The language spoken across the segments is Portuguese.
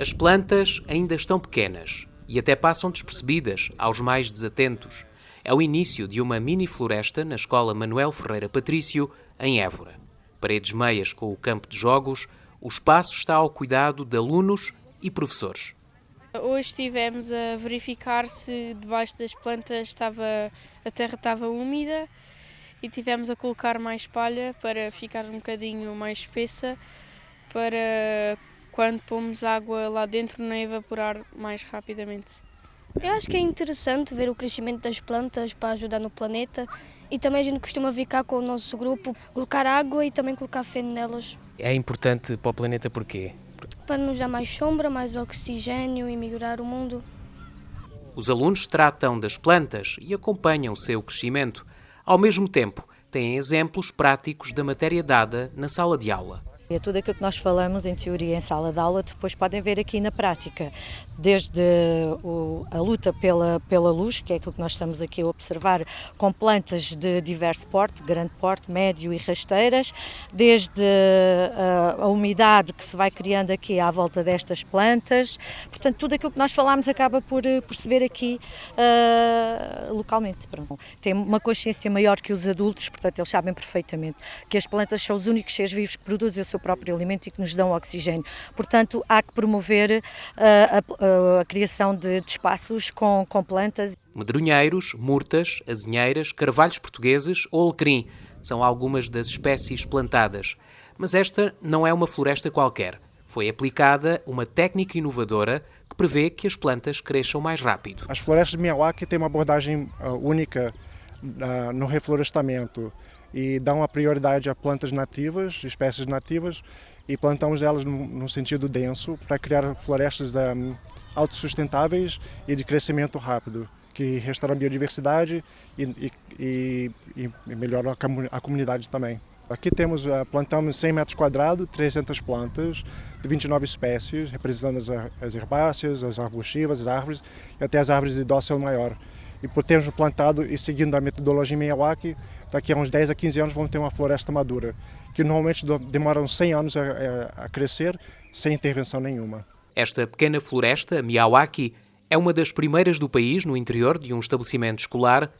As plantas ainda estão pequenas e até passam despercebidas aos mais desatentos. É o início de uma mini floresta na Escola Manuel Ferreira Patrício, em Évora. Paredes meias com o campo de jogos, o espaço está ao cuidado de alunos e professores. Hoje estivemos a verificar se debaixo das plantas estava, a terra estava úmida e tivemos a colocar mais palha para ficar um bocadinho mais espessa para quando pomos água lá dentro não evaporar mais rapidamente. Eu acho que é interessante ver o crescimento das plantas para ajudar no planeta e também a gente costuma vir cá com o nosso grupo colocar água e também colocar feno nelas. É importante para o planeta porquê? Para nos dar mais sombra, mais oxigênio e melhorar o mundo. Os alunos tratam das plantas e acompanham o seu crescimento. Ao mesmo tempo, têm exemplos práticos da matéria dada na sala de aula. É tudo aquilo que nós falamos em teoria em sala de aula, depois podem ver aqui na prática, desde o, a luta pela, pela luz, que é aquilo que nós estamos aqui a observar, com plantas de diverso porte, grande porte, médio e rasteiras, desde a, a umidade que se vai criando aqui à volta destas plantas, portanto tudo aquilo que nós falamos acaba por, por se ver aqui uh, localmente. Pronto. Tem uma consciência maior que os adultos, portanto eles sabem perfeitamente que as plantas são os únicos seres vivos que produzem o seu próprio alimento e que nos dão oxigênio. Portanto, há que promover uh, a, a, a, criação de, de espaços com, com plantas. Medronheiros, murtas, azinheiras, carvalhos portugueses ou alecrim são algumas das espécies plantadas. Mas esta não é uma floresta qualquer. Foi aplicada uma técnica inovadora que prevê que as plantas cresçam mais rápido. As florestas de Miyawaki têm uma abordagem uh, única uh, no reflorestamento e dá uma prioridade a plantas nativas, espécies nativas, e plantamos elas no, sentido denso para criar florestas um, autossustentáveis e de crescimento rápido, que restauram a biodiversidade e, e, e, e melhoram a, a, comunidade também. Aqui temos, uh, plantamos 100 metros quadrados, 300 plantas de 29 espécies, representando as herbáceas, as arbustivas, as árvores e até as árvores de dócil maior. E por termos plantado e seguindo a metodologia Miyawaki, daqui a uns 10 a 15 anos vamos ter uma floresta madura, que normalmente demora uns 100 anos a, a crescer sem intervenção nenhuma. Esta pequena floresta, Miyawaki, é uma das primeiras do país no interior de um estabelecimento escolar.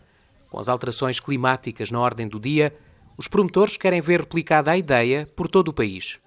Com as alterações climáticas na ordem do dia, os promotores querem ver replicada a ideia por todo o país.